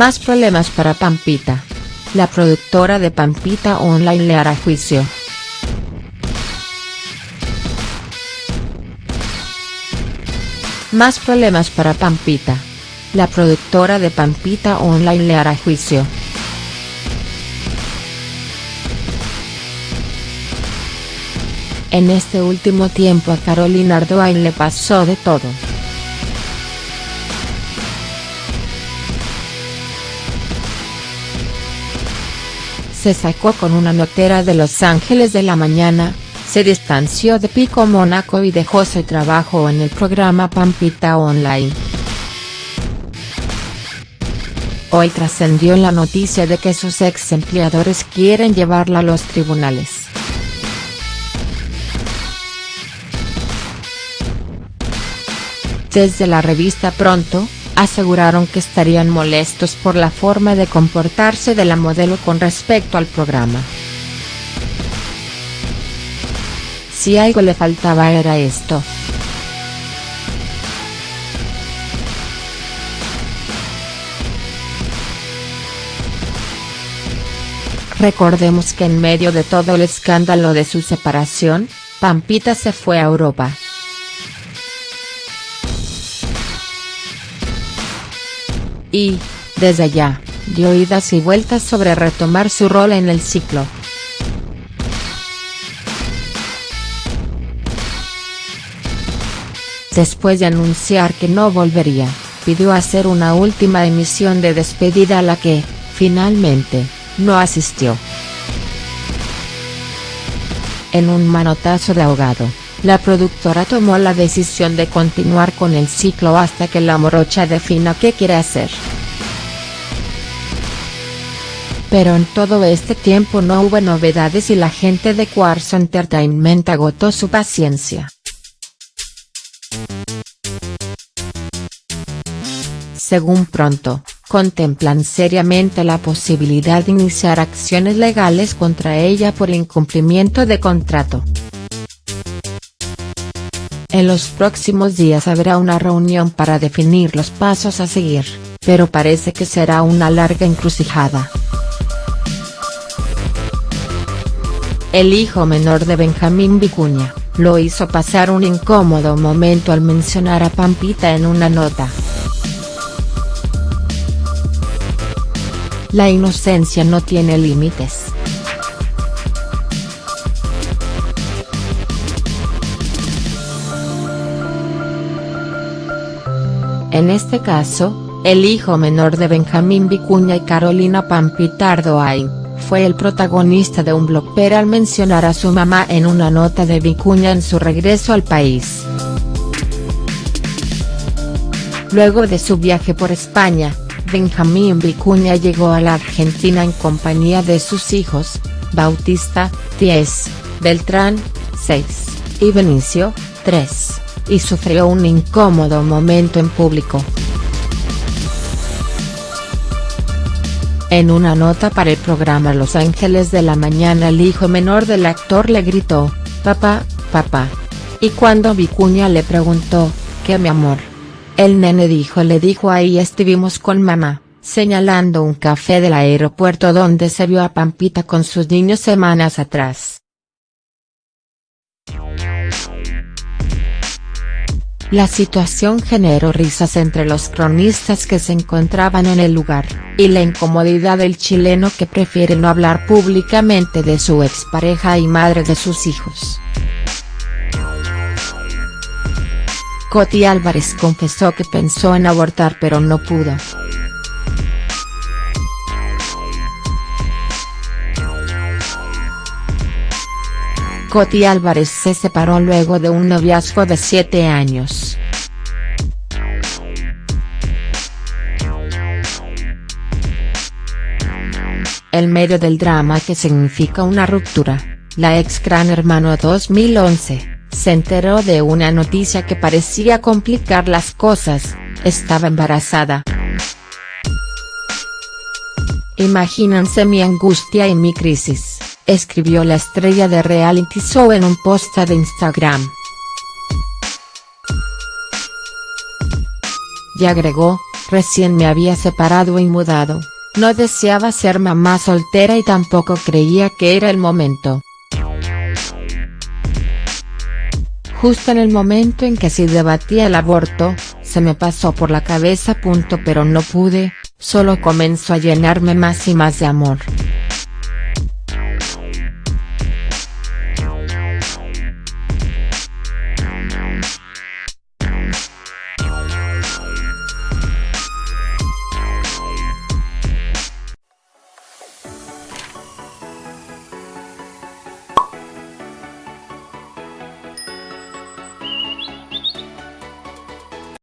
Más problemas para Pampita. La productora de Pampita Online le hará juicio. Más problemas para Pampita. La productora de Pampita Online le hará juicio. En este último tiempo a Carolina Ardoin le pasó de todo. Se sacó con una notera de Los Ángeles de la Mañana, se distanció de Pico Mónaco y dejó su trabajo en el programa Pampita Online. Hoy trascendió la noticia de que sus ex empleadores quieren llevarla a los tribunales. Desde la revista Pronto, aseguraron que estarían molestos por la forma de comportarse de la modelo con respecto al programa. Si algo le faltaba era esto. Recordemos que en medio de todo el escándalo de su separación, Pampita se fue a Europa. Y, desde allá, dio idas y vueltas sobre retomar su rol en el ciclo. Después de anunciar que no volvería, pidió hacer una última emisión de despedida a la que, finalmente, no asistió. En un manotazo de ahogado, la productora tomó la decisión de continuar con el ciclo hasta que la morocha defina qué quiere hacer. Pero en todo este tiempo no hubo novedades y la gente de Quartz Entertainment agotó su paciencia. Según pronto, contemplan seriamente la posibilidad de iniciar acciones legales contra ella por incumplimiento de contrato. En los próximos días habrá una reunión para definir los pasos a seguir, pero parece que será una larga encrucijada. El hijo menor de Benjamín Vicuña, lo hizo pasar un incómodo momento al mencionar a Pampita en una nota. La inocencia no tiene límites. En este caso, el hijo menor de Benjamín Vicuña y Carolina Pampitardo Ain, fue el protagonista de un blogper al mencionar a su mamá en una nota de Vicuña en su regreso al país. Luego de su viaje por España, Benjamín Vicuña llegó a la Argentina en compañía de sus hijos, Bautista, 10, Beltrán, 6, y Benicio, 3 y sufrió un incómodo momento en público. En una nota para el programa Los Ángeles de la Mañana el hijo menor del actor le gritó, papá, papá. Y cuando Vicuña le preguntó, ¿qué mi amor? El nene dijo le dijo ahí estuvimos con mamá, señalando un café del aeropuerto donde se vio a Pampita con sus niños semanas atrás. La situación generó risas entre los cronistas que se encontraban en el lugar, y la incomodidad del chileno que prefiere no hablar públicamente de su expareja y madre de sus hijos. Coti Álvarez confesó que pensó en abortar pero no pudo. Coti Álvarez se separó luego de un noviazgo de siete años. El medio del drama que significa una ruptura, la ex Gran Hermano 2011, se enteró de una noticia que parecía complicar las cosas, estaba embarazada. Imagínense mi angustia y mi crisis escribió la estrella de reality show en un post de Instagram. Y agregó, Recién me había separado y mudado, no deseaba ser mamá soltera y tampoco creía que era el momento. Justo en el momento en que se debatía el aborto, se me pasó por la cabeza. Punto pero no pude, solo comenzó a llenarme más y más de amor.